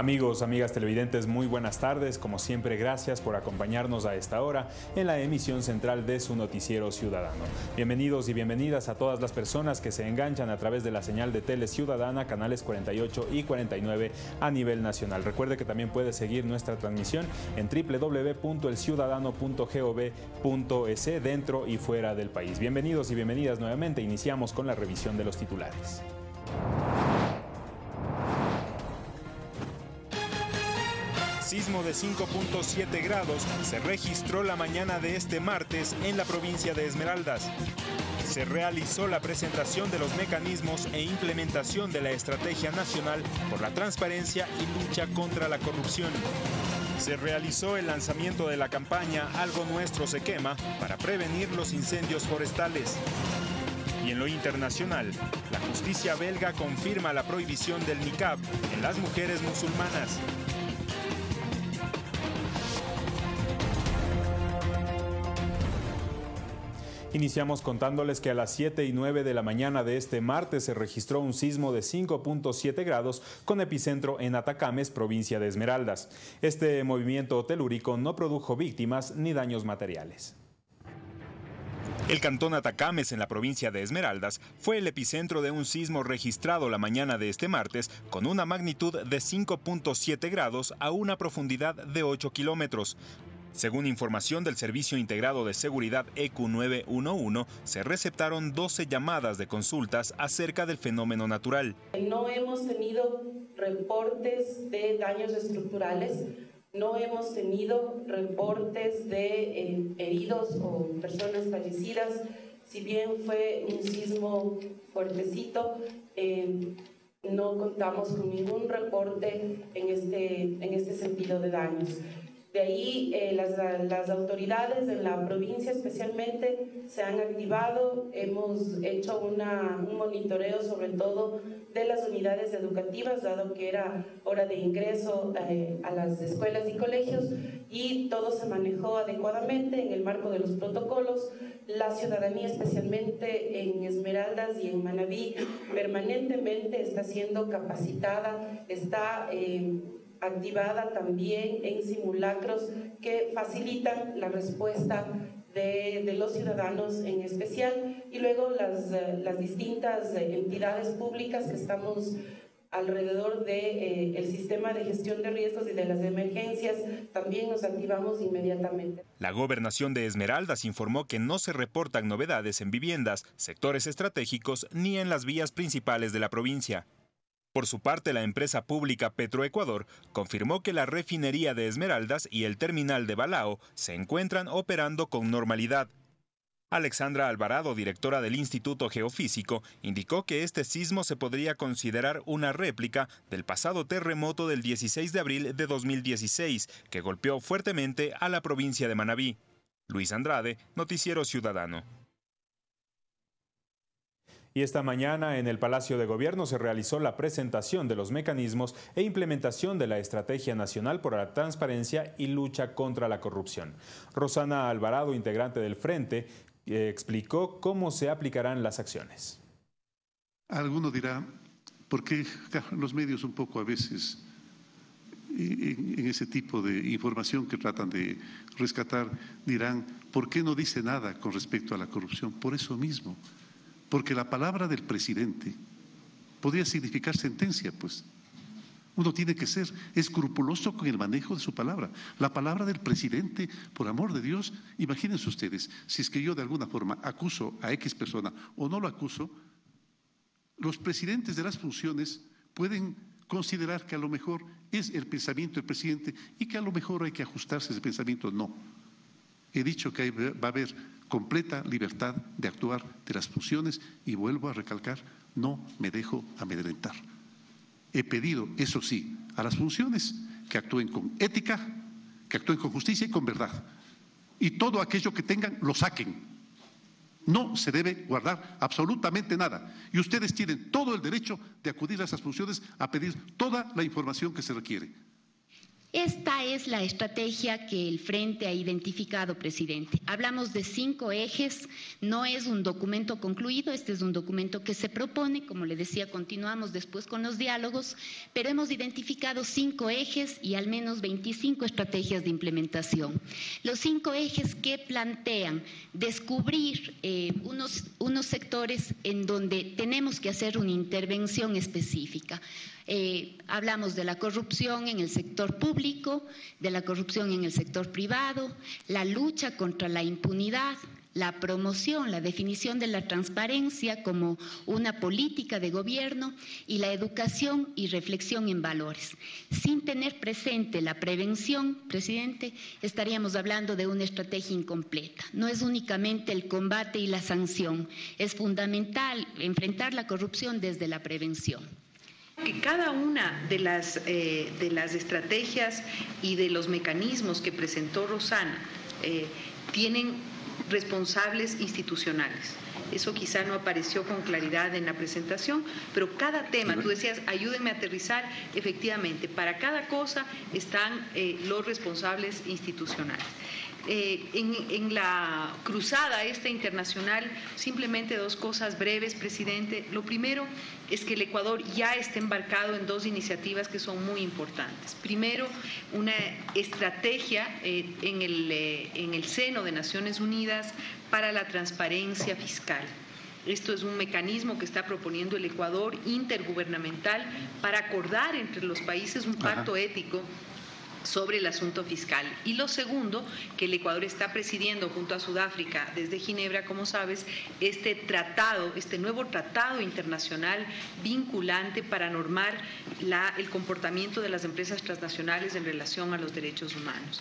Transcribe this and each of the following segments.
Amigos, amigas televidentes, muy buenas tardes. Como siempre, gracias por acompañarnos a esta hora en la emisión central de su noticiero ciudadano. Bienvenidos y bienvenidas a todas las personas que se enganchan a través de la señal de Tele Ciudadana, canales 48 y 49 a nivel nacional. Recuerde que también puede seguir nuestra transmisión en www.elciudadano.gov.es dentro y fuera del país. Bienvenidos y bienvenidas nuevamente. Iniciamos con la revisión de los titulares. Sismo de 5.7 grados se registró la mañana de este martes en la provincia de Esmeraldas. Se realizó la presentación de los mecanismos e implementación de la Estrategia Nacional por la Transparencia y Lucha contra la Corrupción. Se realizó el lanzamiento de la campaña Algo Nuestro se quema para prevenir los incendios forestales. Y en lo internacional, la justicia belga confirma la prohibición del niqab en las mujeres musulmanas. Iniciamos contándoles que a las 7 y 9 de la mañana de este martes se registró un sismo de 5.7 grados con epicentro en Atacames, provincia de Esmeraldas. Este movimiento telúrico no produjo víctimas ni daños materiales. El cantón Atacames en la provincia de Esmeraldas fue el epicentro de un sismo registrado la mañana de este martes con una magnitud de 5.7 grados a una profundidad de 8 kilómetros. Según información del Servicio Integrado de Seguridad EQ911, se receptaron 12 llamadas de consultas acerca del fenómeno natural. No hemos tenido reportes de daños estructurales, no hemos tenido reportes de eh, heridos o personas fallecidas. Si bien fue un sismo fuertecito, eh, no contamos con ningún reporte en este, en este sentido de daños. De ahí eh, las, las, autoridades de la provincia especialmente se han activado, hemos hecho una, un monitoreo sobre todo de las unidades educativas, dado que era hora de ingreso eh, a las escuelas y colegios, y todo se manejó adecuadamente en el marco de los protocolos. La ciudadanía, especialmente en Esmeraldas y en Manabí, permanentemente está siendo capacitada, está... Eh, activada también en simulacros que facilitan la respuesta de, los ciudadanos en especial y luego las, eh, las distintas eh, entidades públicas que estamos alrededor del de, eh, sistema de gestión de riesgos y de las emergencias, también nos activamos inmediatamente. La gobernación de Esmeraldas informó que no se reportan novedades en viviendas, sectores estratégicos ni en las vías principales de la provincia. Por su parte, la empresa pública Petroecuador confirmó que la refinería de Esmeraldas y el terminal de Balao se encuentran operando con normalidad. Alexandra Alvarado, directora del Instituto Geofísico, indicó que este sismo se podría considerar una réplica del pasado terremoto del 16 de abril de 2016, que golpeó fuertemente a la provincia de Manabí. Luis Andrade, Noticiero Ciudadano. Y esta mañana en el Palacio de Gobierno se realizó la presentación de los mecanismos e implementación de la Estrategia Nacional por la Transparencia y Lucha contra la Corrupción. Rosana Alvarado, integrante del Frente, eh, explicó cómo se aplicarán las acciones. Alguno dirá, ¿por qué los medios un poco a veces en ese tipo de información que tratan de rescatar dirán, ¿por qué no dice nada con respecto a la corrupción? Por eso mismo porque la palabra del presidente podría significar sentencia, pues. Uno tiene que ser escrupuloso con el manejo de su palabra. La palabra del presidente, por amor de Dios, imagínense ustedes, si es que yo de alguna forma acuso a X persona o no lo acuso, los presidentes de las funciones pueden considerar que a lo mejor es el pensamiento del presidente y que a lo mejor hay que ajustarse a ese pensamiento. No. He dicho que va a haber completa libertad de actuar de las funciones y vuelvo a recalcar, no me dejo amedrentar. He pedido, eso sí, a las funciones que actúen con ética, que actúen con justicia y con verdad. Y todo aquello que tengan, lo saquen. No se debe guardar absolutamente nada. Y ustedes tienen todo el derecho de acudir a esas funciones a pedir toda la información que se requiere. Esta es la estrategia que el Frente ha identificado, presidente. Hablamos de cinco ejes, no es un documento concluido, este es un documento que se propone, como le decía, continuamos después con los diálogos, pero hemos identificado cinco ejes y al menos 25 estrategias de implementación. Los cinco ejes que plantean descubrir eh, unos, unos sectores en donde tenemos que hacer una intervención específica. Eh, hablamos de la corrupción en el sector público, de la corrupción en el sector privado, la lucha contra la impunidad, la promoción, la definición de la transparencia como una política de gobierno y la educación y reflexión en valores. Sin tener presente la prevención, presidente, estaríamos hablando de una estrategia incompleta. No es únicamente el combate y la sanción, es fundamental enfrentar la corrupción desde la prevención que cada una de las, eh, de las estrategias y de los mecanismos que presentó Rosana eh, tienen responsables institucionales. Eso quizá no apareció con claridad en la presentación, pero cada tema, tú decías, ayúdenme a aterrizar, efectivamente, para cada cosa están eh, los responsables institucionales. Eh, en, la cruzada esta internacional, simplemente dos cosas breves, presidente. Lo primero es que el Ecuador ya está embarcado en dos iniciativas que son muy importantes. Primero, una estrategia eh, en, el, eh, en el seno de Naciones Unidas para la transparencia fiscal. Esto es un mecanismo que está proponiendo el Ecuador intergubernamental para acordar entre los países un pacto ético sobre el asunto fiscal. Y lo segundo, que el Ecuador está presidiendo junto a Sudáfrica desde Ginebra, como sabes, este tratado, este nuevo tratado internacional vinculante para normar el comportamiento de las empresas transnacionales en relación a los derechos humanos.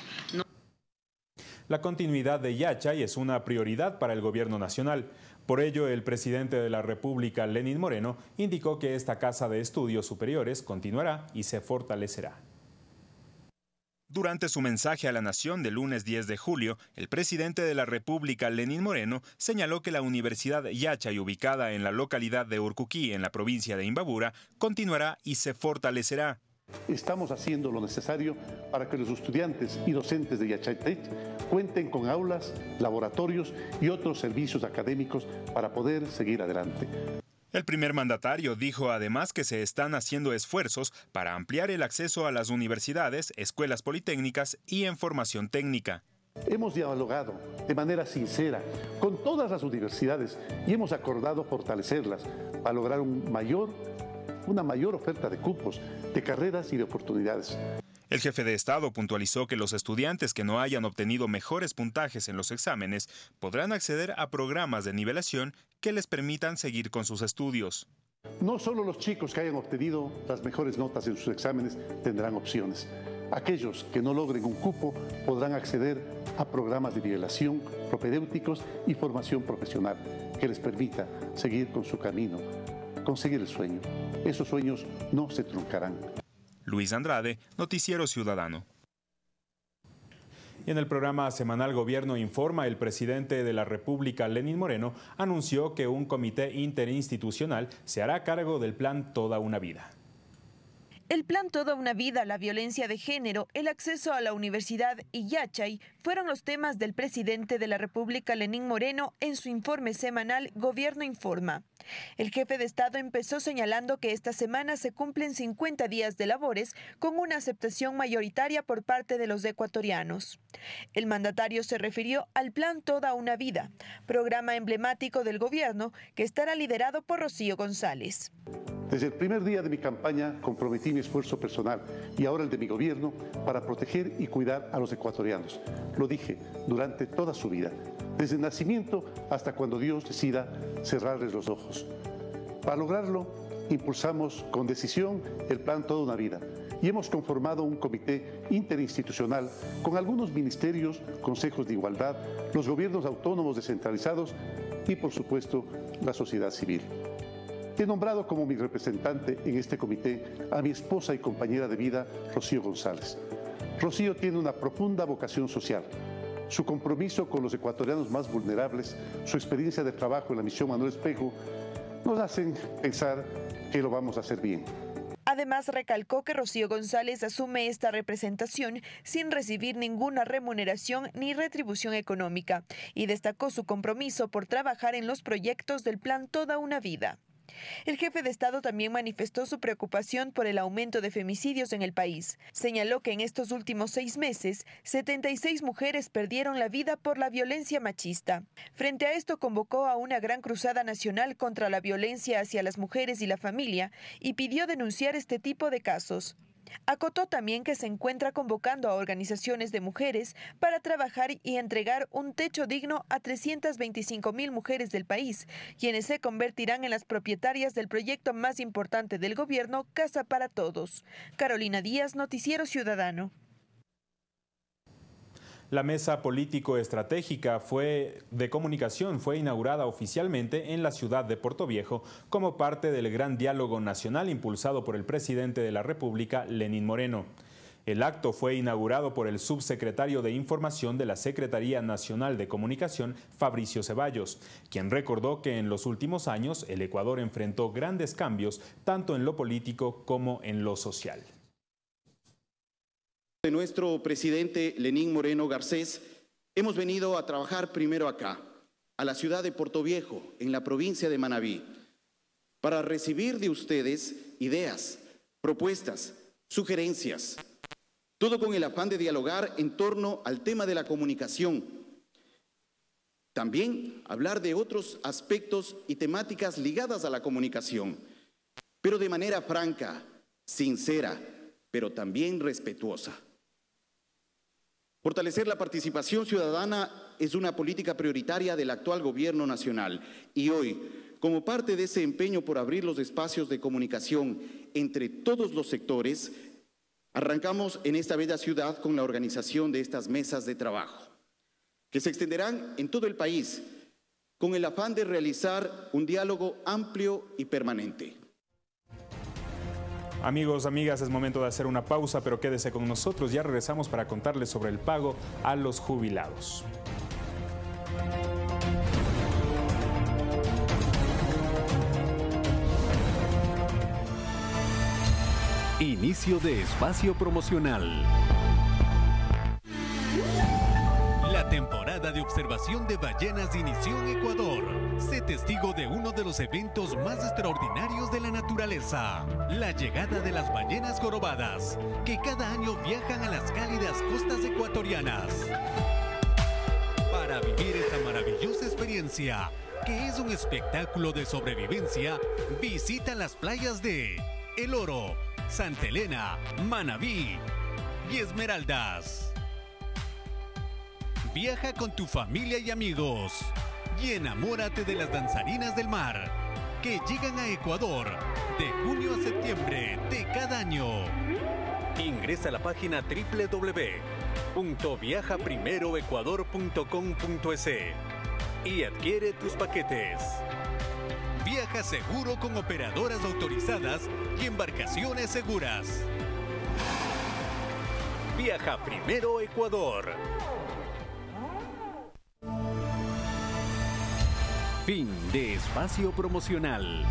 La continuidad de Yachay es una prioridad para el gobierno nacional. Por ello, el presidente de la República, Lenín Moreno, indicó que esta Casa de Estudios Superiores continuará y se fortalecerá. Durante su mensaje a la Nación del lunes 10 de julio, el presidente de la República, Lenín Moreno, señaló que la Universidad Yachay, ubicada en la localidad de Urcuquí, en la provincia de Imbabura, continuará y se fortalecerá. Estamos haciendo lo necesario para que los estudiantes y docentes de Yachaytech cuenten con aulas, laboratorios y otros servicios académicos para poder seguir adelante. El primer mandatario dijo además que se están haciendo esfuerzos para ampliar el acceso a las universidades, escuelas politécnicas y en formación técnica. Hemos dialogado de manera sincera con todas las universidades y hemos acordado fortalecerlas para lograr una mayor oferta de cupos, de carreras y de oportunidades. El jefe de Estado puntualizó que los estudiantes que no hayan obtenido mejores puntajes en los exámenes podrán acceder a programas de nivelación que les permitan seguir con sus estudios. No solo los chicos que hayan obtenido las mejores notas en sus exámenes tendrán opciones. Aquellos que no logren un cupo podrán acceder a programas de nivelación, propedéuticos y formación profesional que les permita seguir con su camino, conseguir el sueño. Esos sueños no se truncarán. Luis Andrade, Noticiero Ciudadano. Y en el programa semanal Gobierno Informa, el presidente de la República, Lenín Moreno, anunció que un comité interinstitucional se hará cargo del plan Toda una Vida. El plan Toda una vida, la violencia de género, el acceso a la universidad y Yachay fueron los temas del presidente de la República, Lenín Moreno, en su informe semanal Gobierno Informa. El jefe de Estado empezó señalando que esta semana se cumplen 50 días de labores con una aceptación mayoritaria por parte de los ecuatorianos. El mandatario se refirió al plan Toda una vida, programa emblemático del gobierno que estará liderado por Rocío González. Desde el primer día de mi campaña comprometí mi esfuerzo personal y ahora el de mi gobierno para proteger y cuidar a los ecuatorianos. Lo dije durante toda su vida, desde el nacimiento hasta cuando Dios decida cerrarles los ojos. Para lograrlo, impulsamos con decisión el plan Toda una Vida y hemos conformado un comité interinstitucional con algunos ministerios, consejos de igualdad, los gobiernos autónomos descentralizados y, por supuesto, la sociedad civil. He nombrado como mi representante en este comité a mi esposa y compañera de vida, Rocío González. Rocío tiene una profunda vocación social. Su compromiso con los ecuatorianos más vulnerables, su experiencia de trabajo en la misión Manuel Espejo, nos hacen pensar que lo vamos a hacer bien. Además, recalcó que Rocío González asume esta representación sin recibir ninguna remuneración ni retribución económica y destacó su compromiso por trabajar en los proyectos del plan Toda una Vida. El jefe de Estado también manifestó su preocupación por el aumento de femicidios en el país. Señaló que en estos últimos seis meses, 76 mujeres perdieron la vida por la violencia machista. Frente a esto, convocó a una gran cruzada nacional contra la violencia hacia las mujeres y la familia y pidió denunciar este tipo de casos. Acotó también que se encuentra convocando a organizaciones de mujeres para trabajar y entregar un techo digno a 325 mil mujeres del país, quienes se convertirán en las propietarias del proyecto más importante del gobierno, Casa para Todos. Carolina Díaz, Noticiero Ciudadano. La mesa político-estratégica de comunicación fue inaugurada oficialmente en la ciudad de Puerto Viejo como parte del gran diálogo nacional impulsado por el presidente de la República, Lenín Moreno. El acto fue inaugurado por el subsecretario de Información de la Secretaría Nacional de Comunicación, Fabricio Ceballos, quien recordó que en los últimos años el Ecuador enfrentó grandes cambios tanto en lo político como en lo social de nuestro presidente Lenín Moreno Garcés, hemos venido a trabajar primero acá, a la ciudad de Puerto Viejo, en la provincia de Manabí, para recibir de ustedes ideas, propuestas, sugerencias, todo con el afán de dialogar en torno al tema de la comunicación. También hablar de otros aspectos y temáticas ligadas a la comunicación, pero de manera franca, sincera, pero también respetuosa. Fortalecer la participación ciudadana es una política prioritaria del actual gobierno nacional y hoy, como parte de ese empeño por abrir los espacios de comunicación entre todos los sectores, arrancamos en esta bella ciudad con la organización de estas mesas de trabajo, que se extenderán en todo el país con el afán de realizar un diálogo amplio y permanente. Amigos, amigas, es momento de hacer una pausa, pero quédese con nosotros. Ya regresamos para contarles sobre el pago a los jubilados. Inicio de espacio promocional. De observación de ballenas inició en Ecuador. Sé testigo de uno de los eventos más extraordinarios de la naturaleza, la llegada de las ballenas jorobadas, que cada año viajan a las cálidas costas ecuatorianas. Para vivir esta maravillosa experiencia, que es un espectáculo de sobrevivencia, visita las playas de El Oro, Santa Elena, Manabí y Esmeraldas. Viaja con tu familia y amigos y enamórate de las danzarinas del mar que llegan a Ecuador de junio a septiembre de cada año. Ingresa a la página www.viajaprimeroecuador.com.es y adquiere tus paquetes. Viaja seguro con operadoras autorizadas y embarcaciones seguras. Viaja primero Ecuador. Fin de espacio promocional.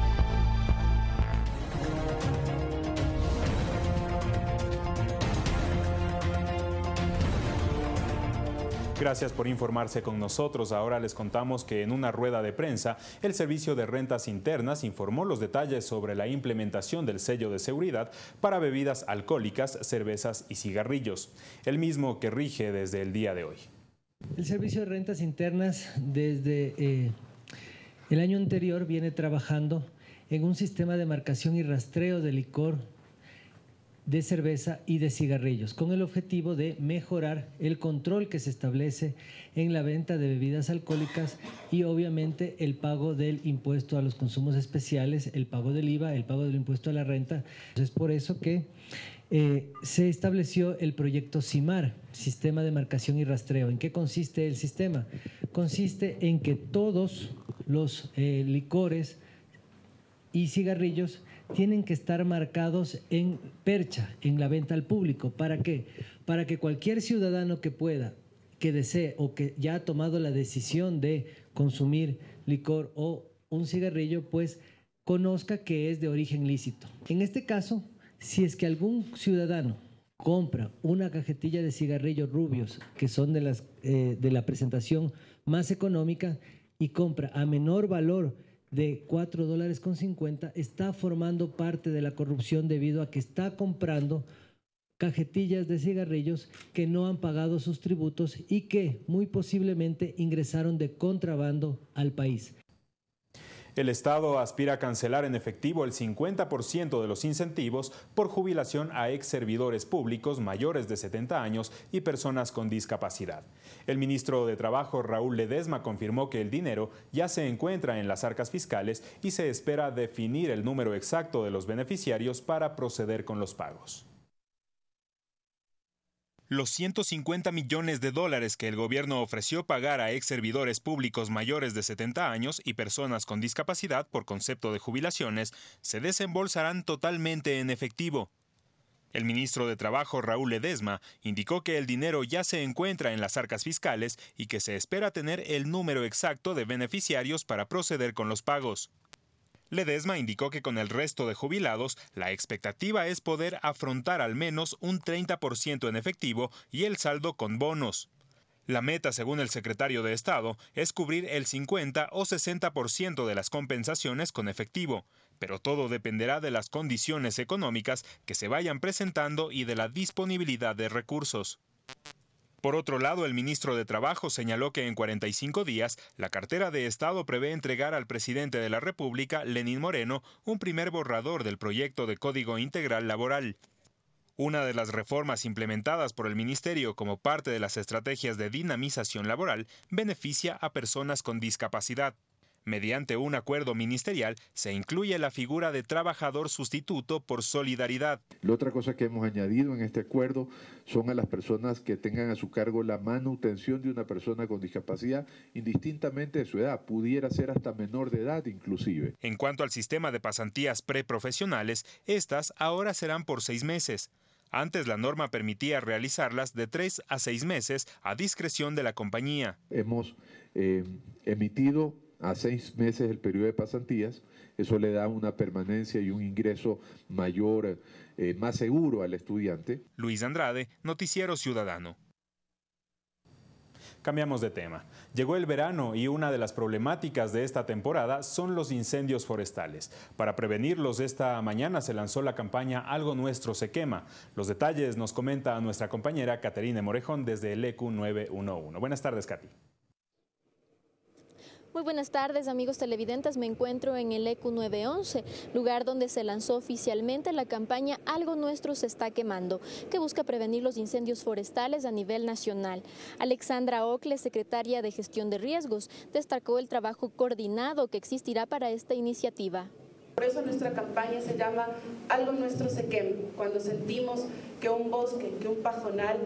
Gracias por informarse con nosotros. Ahora les contamos que en una rueda de prensa, el Servicio de Rentas Internas informó los detalles sobre la implementación del sello de seguridad para bebidas alcohólicas, cervezas y cigarrillos, el mismo que rige desde el día de hoy. El Servicio de Rentas Internas desde eh, el año anterior viene trabajando en un sistema de marcación y rastreo de licor, de cerveza y de cigarrillos, con el objetivo de mejorar el control que se establece en la venta de bebidas alcohólicas y obviamente el pago del impuesto a los consumos especiales, el pago del IVA, el pago del impuesto a la renta. Es por eso que eh, se estableció el proyecto CIMAR, Sistema de Marcación y Rastreo. ¿En qué consiste el sistema? Consiste en que todos los eh, licores y cigarrillos tienen que estar marcados en percha, en la venta al público. ¿Para qué? Para que cualquier ciudadano que pueda, que desee o que ya ha tomado la decisión de consumir licor o un cigarrillo, pues conozca que es de origen lícito. En este caso, Si es que algún ciudadano compra una cajetilla de cigarrillos rubios, que son de, las, eh, de la presentación más económica, y compra a menor valor de 4 dólares con 50, está formando parte de la corrupción debido a que está comprando cajetillas de cigarrillos que no han pagado sus tributos y que muy posiblemente ingresaron de contrabando al país. El Estado aspira a cancelar en efectivo el 50% de los incentivos por jubilación a ex servidores públicos mayores de 70 años y personas con discapacidad. El ministro de Trabajo, Raúl Ledesma, confirmó que el dinero ya se encuentra en las arcas fiscales y se espera definir el número exacto de los beneficiarios para proceder con los pagos. Los 150 millones de dólares que el gobierno ofreció pagar a ex servidores públicos mayores de 70 años y personas con discapacidad por concepto de jubilaciones se desembolsarán totalmente en efectivo. El ministro de Trabajo, Raúl Ledesma, indicó que el dinero ya se encuentra en las arcas fiscales y que se espera tener el número exacto de beneficiarios para proceder con los pagos. Ledesma indicó que con el resto de jubilados, la expectativa es poder afrontar al menos un 30% en efectivo y el saldo con bonos. La meta, según el secretario de Estado, es cubrir el 50 o 60% de las compensaciones con efectivo, pero todo dependerá de las condiciones económicas que se vayan presentando y de la disponibilidad de recursos. Por otro lado, el ministro de Trabajo señaló que en 45 días la cartera de Estado prevé entregar al presidente de la República, Lenín Moreno, un primer borrador del proyecto de Código Integral Laboral. Una de las reformas implementadas por el Ministerio como parte de las estrategias de dinamización laboral beneficia a personas con discapacidad. Mediante un acuerdo ministerial se incluye la figura de trabajador sustituto por solidaridad. La otra cosa que hemos añadido en este acuerdo son a las personas que tengan a su cargo la manutención de una persona con discapacidad indistintamente de su edad, pudiera ser hasta menor de edad inclusive. En cuanto al sistema de pasantías preprofesionales, estas ahora serán por seis meses. Antes la norma permitía realizarlas de tres a seis meses a discreción de la compañía. Hemos eh, emitido a seis meses el periodo de pasantías, eso le da una permanencia y un ingreso mayor, eh, más seguro al estudiante. Luis Andrade, Noticiero Ciudadano. Cambiamos de tema. Llegó el verano y una de las problemáticas de esta temporada son los incendios forestales. Para prevenirlos, esta mañana se lanzó la campaña Algo Nuestro se quema. Los detalles nos comenta nuestra compañera Caterine Morejón desde el EQ 911. Buenas tardes, Katy. Muy buenas tardes amigos televidentes, me encuentro en el EQ 911, lugar donde se lanzó oficialmente la campaña Algo Nuestro se está quemando, que busca prevenir los incendios forestales a nivel nacional. Alexandra Ocle, secretaria de Gestión de Riesgos, destacó el trabajo coordinado que existirá para esta iniciativa. Por eso nuestra campaña se llama Algo Nuestro se quema, cuando sentimos que un bosque, que un pajonal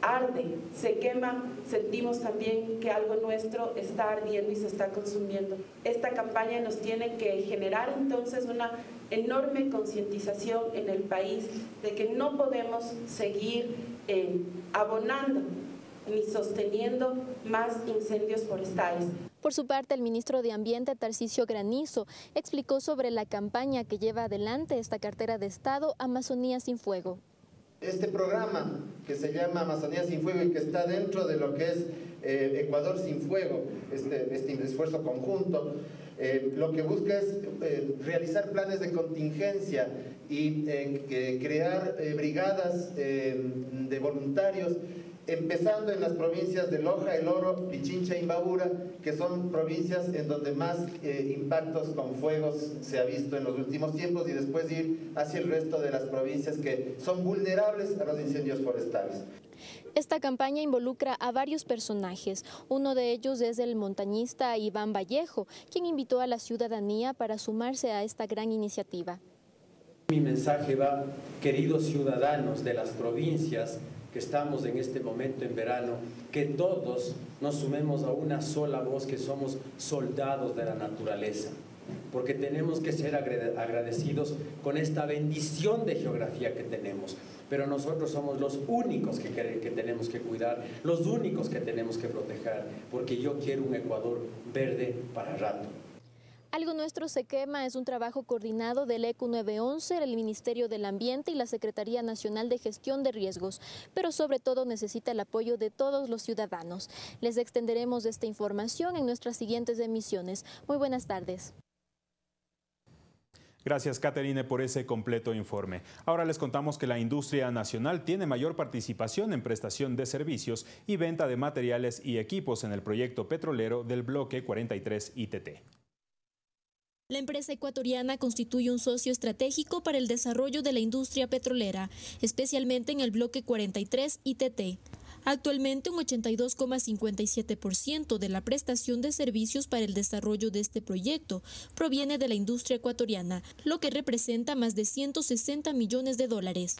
arde, se quema, sentimos también que algo nuestro está ardiendo y se está consumiendo. Esta campaña nos tiene que generar entonces una enorme concientización en el país de que no podemos seguir eh, abonando ni sosteniendo más incendios forestales. Por su parte, el ministro de Ambiente, Tarcisio Granizo, explicó sobre la campaña que lleva adelante esta cartera de Estado Amazonía sin Fuego. Este programa que se llama Amazonía sin Fuego y que está dentro de lo que es eh, Ecuador sin Fuego, este, este esfuerzo conjunto, eh, lo que busca es eh, realizar planes de contingencia y crear brigadas de voluntarios empezando en las provincias de Loja, El Oro, Pichincha y Imbabura, que son provincias en donde más eh, impactos con fuegos se ha visto en los últimos tiempos y después ir hacia el resto de las provincias que son vulnerables a los incendios forestales. Esta campaña involucra a varios personajes. Uno de ellos es el montañista Iván Vallejo, quien invitó a la ciudadanía para sumarse a esta gran iniciativa. Mi mensaje va, queridos ciudadanos de las provincias, que estamos en este momento en verano, que todos nos sumemos a una sola voz, que somos soldados de la naturaleza, porque tenemos que ser agradecidos con esta bendición de geografía que tenemos. Pero nosotros somos los únicos que, que tenemos que cuidar, los únicos que tenemos que proteger, porque yo quiero un Ecuador verde para rato. Algo Nuestro se quema es un trabajo coordinado del ECU 911, el Ministerio del Ambiente y la Secretaría Nacional de Gestión de Riesgos, pero sobre todo necesita el apoyo de todos los ciudadanos. Les extenderemos esta información en nuestras siguientes emisiones. Muy buenas tardes. Gracias, Caterine, por ese completo informe. Ahora les contamos que la industria nacional tiene mayor participación en prestación de servicios y venta de materiales y equipos en el proyecto petrolero del bloque 43 ITT. La empresa ecuatoriana constituye un socio estratégico para el desarrollo de la industria petrolera, especialmente en el bloque 43 ITT. Actualmente un 82,57% de la prestación de servicios para el desarrollo de este proyecto proviene de la industria ecuatoriana, lo que representa más de 160 millones de dólares.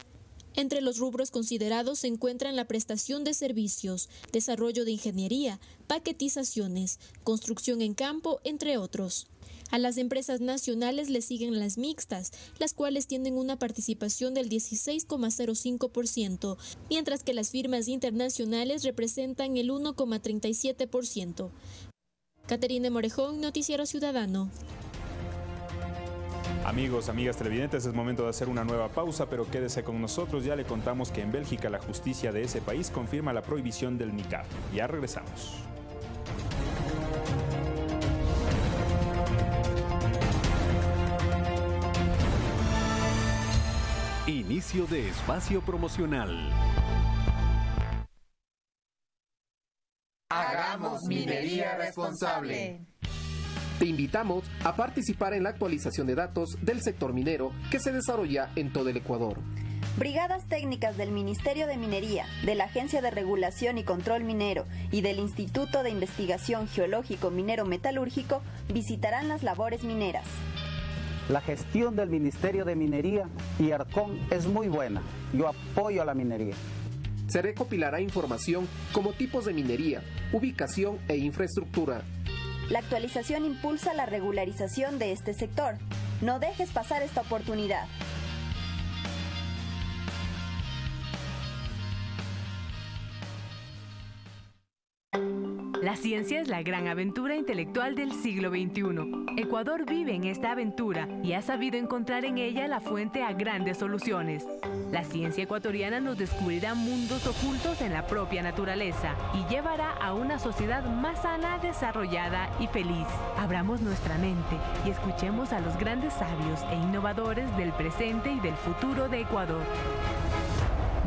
Entre los rubros considerados se encuentran la prestación de servicios, desarrollo de ingeniería, paquetizaciones, construcción en campo, entre otros. A las empresas nacionales le siguen las mixtas, las cuales tienen una participación del 16,05%, mientras que las firmas internacionales representan el 1,37%. Caterina Morejón, Noticiero Ciudadano. Amigos, amigas televidentes, es momento de hacer una nueva pausa, pero quédese con nosotros. Ya le contamos que en Bélgica la justicia de ese país confirma la prohibición del niqab. Ya regresamos. Inicio de espacio promocional. Hagamos minería responsable. Te invitamos a participar en la actualización de datos del sector minero que se desarrolla en todo el Ecuador. Brigadas técnicas del Ministerio de Minería, de la Agencia de Regulación y Control Minero y del Instituto de Investigación Geológico Minero Metalúrgico visitarán las labores mineras. La gestión del Ministerio de Minería y Arcón es muy buena. Yo apoyo a la minería. Se recopilará información como tipos de minería, ubicación e infraestructura. La actualización impulsa la regularización de este sector. No dejes pasar esta oportunidad. La ciencia es la gran aventura intelectual del siglo XXI. Ecuador vive en esta aventura y ha sabido encontrar en ella la fuente a grandes soluciones. La ciencia ecuatoriana nos descubrirá mundos ocultos en la propia naturaleza y llevará a una sociedad más sana, desarrollada y feliz. Abramos nuestra mente y escuchemos a los grandes sabios e innovadores del presente y del futuro de Ecuador.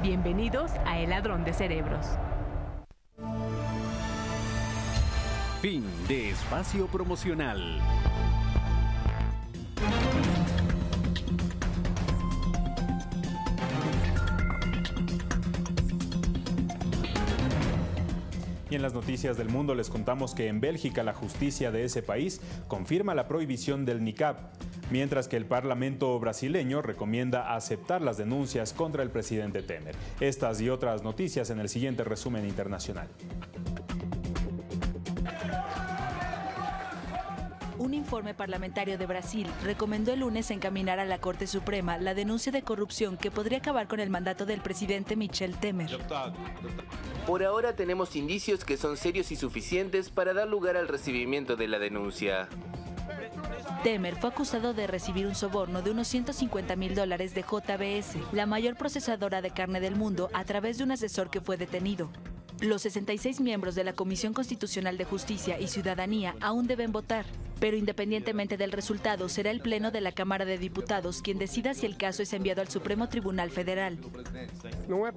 Bienvenidos a El Ladrón de Cerebros. Fin de espacio promocional. Y en las noticias del mundo les contamos que en Bélgica la justicia de ese país confirma la prohibición del niqab, mientras que el Parlamento brasileño recomienda aceptar las denuncias contra el presidente Temer. Estas y otras noticias en el siguiente resumen internacional. Informe parlamentario de Brasil recomendó el lunes encaminar a la Corte Suprema la denuncia de corrupción que podría acabar con el mandato del presidente Michel Temer. Por ahora tenemos indicios que son serios y suficientes para dar lugar al recibimiento de la denuncia. Temer fue acusado de recibir un soborno de unos 150 mil dólares de JBS, la mayor procesadora de carne del mundo, a través de un asesor que fue detenido. Los 66 miembros de la Comisión Constitucional de Justicia y Ciudadanía aún deben votar, pero independientemente del resultado, será el Pleno de la Cámara de Diputados quien decida si el caso es enviado al Supremo Tribunal Federal. No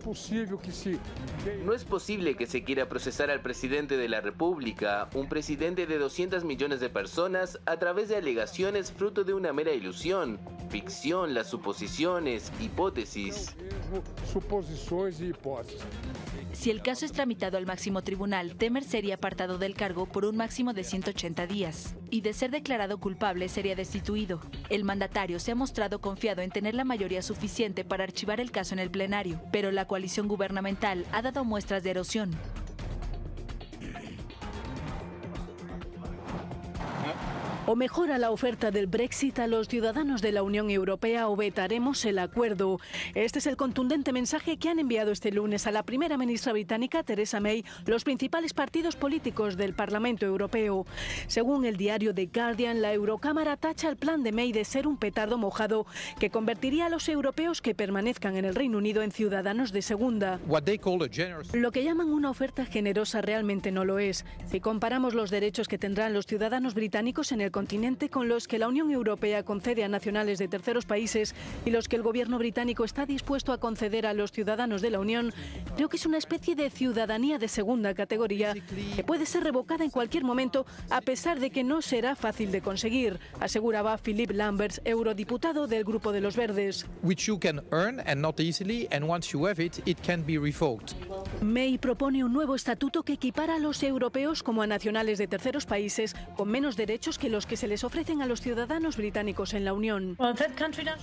es posible que se quiera procesar al presidente de la República, un presidente de 200 millones de personas, a través de alegaciones fruto de una mera ilusión, ficción, las suposiciones, hipótesis. Suposiciones y hipótesis. Si el caso es tramitado al máximo tribunal, Temer sería apartado del cargo por un máximo de 180 días y de ser declarado culpable sería destituido. El mandatario se ha mostrado confiado en tener la mayoría suficiente para archivar el caso en el plenario, pero la coalición gubernamental ha dado muestras de erosión. O mejora la oferta del Brexit a los ciudadanos de la Unión Europea o vetaremos el acuerdo. Este es el contundente mensaje que han enviado este lunes a la primera ministra británica, Theresa May, los principales partidos políticos del Parlamento Europeo. Según el diario The Guardian, la Eurocámara tacha el plan de May de ser un petardo mojado que convertiría a los europeos que permanezcan en el Reino Unido en ciudadanos de segunda. Lo que llaman una oferta generosa realmente no lo es. Si comparamos los derechos que tendrán los ciudadanos británicos en el continente con los que la Unión Europea concede a nacionales de terceros países y los que el gobierno británico está dispuesto a conceder a los ciudadanos de la Unión, creo que es una especie de ciudadanía de segunda categoría que puede ser revocada en cualquier momento a pesar de que no será fácil de conseguir, aseguraba Philip Lamberts, eurodiputado del Grupo de los Verdes. May propone un nuevo estatuto que equipara a los europeos como a nacionales de terceros países con menos derechos que los que se les ofrecen a los ciudadanos británicos en la Unión.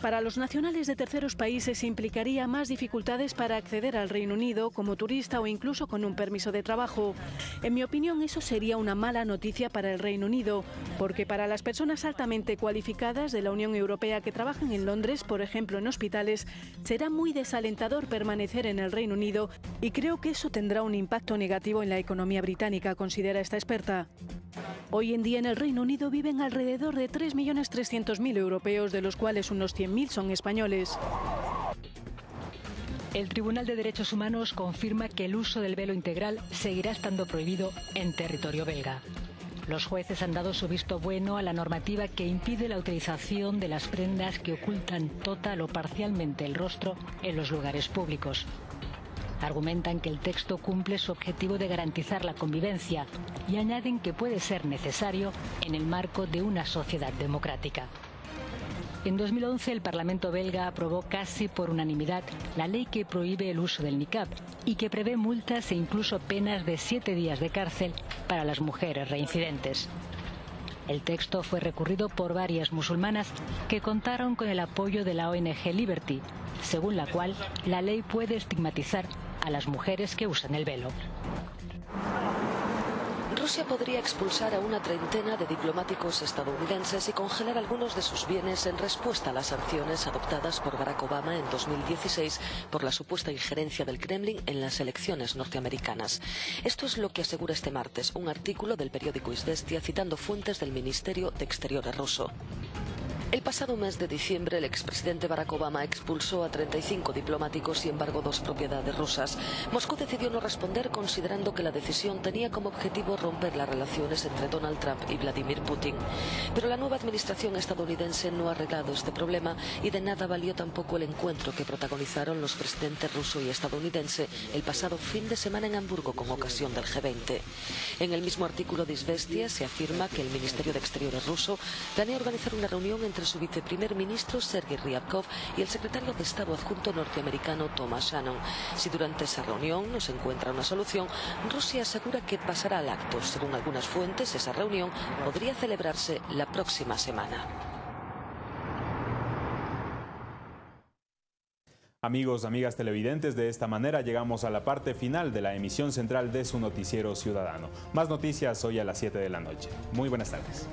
Para los nacionales de terceros países implicaría más dificultades para acceder al Reino Unido como turista o incluso con un permiso de trabajo. En mi opinión, eso sería una mala noticia para el Reino Unido, porque para las personas altamente cualificadas de la Unión Europea que trabajan en Londres, por ejemplo en hospitales, será muy desalentador permanecer en el Reino Unido y creo que eso tendrá un impacto negativo en la economía británica, considera esta experta. Hoy en día en el Reino Unido viven alrededor de 3.300.000 europeos, de los cuales unos 100.000 son españoles. El Tribunal de Derechos Humanos confirma que el uso del velo integral seguirá estando prohibido en territorio belga. Los jueces han dado su visto bueno a la normativa que impide la utilización de las prendas que ocultan total o parcialmente el rostro en los lugares públicos. Argumentan que el texto cumple su objetivo de garantizar la convivencia y añaden que puede ser necesario en el marco de una sociedad democrática. En 2011 el Parlamento belga aprobó casi por unanimidad la ley que prohíbe el uso del niqab y que prevé multas e incluso penas de siete días de cárcel para las mujeres reincidentes. El texto fue recurrido por varias musulmanas que contaron con el apoyo de la ONG Liberty, según la cual la ley puede estigmatizar a las mujeres que usan el velo. Rusia podría expulsar a una treintena de diplomáticos estadounidenses y congelar algunos de sus bienes en respuesta a las sanciones adoptadas por Barack Obama en 2016 por la supuesta injerencia del Kremlin en las elecciones norteamericanas. Esto es lo que asegura este martes un artículo del periódico Izvestia citando fuentes del Ministerio de Exteriores ruso. El pasado mes de diciembre, el expresidente Barack Obama expulsó a 35 diplomáticos y embargó dos propiedades rusas. Moscú decidió no responder considerando que la decisión tenía como objetivo romper las relaciones entre Donald Trump y Vladimir Putin. Pero la nueva administración estadounidense no ha arreglado este problema y de nada valió tampoco el encuentro que protagonizaron los presidentes ruso y estadounidense el pasado fin de semana en Hamburgo con ocasión del G20. En el mismo artículo de Izvestia se afirma que el Ministerio de Exteriores ruso planea organizar una reunión su viceprimer ministro Sergei Ryabkov y el secretario de Estado adjunto norteamericano Thomas Shannon. Si durante esa reunión no se encuentra una solución, Rusia asegura que pasará al acto. Según algunas fuentes, esa reunión podría celebrarse la próxima semana. Amigos, amigas televidentes, de esta manera llegamos a la parte final de la emisión central de su noticiero ciudadano. Más noticias hoy a las 7 de la noche. Muy buenas tardes.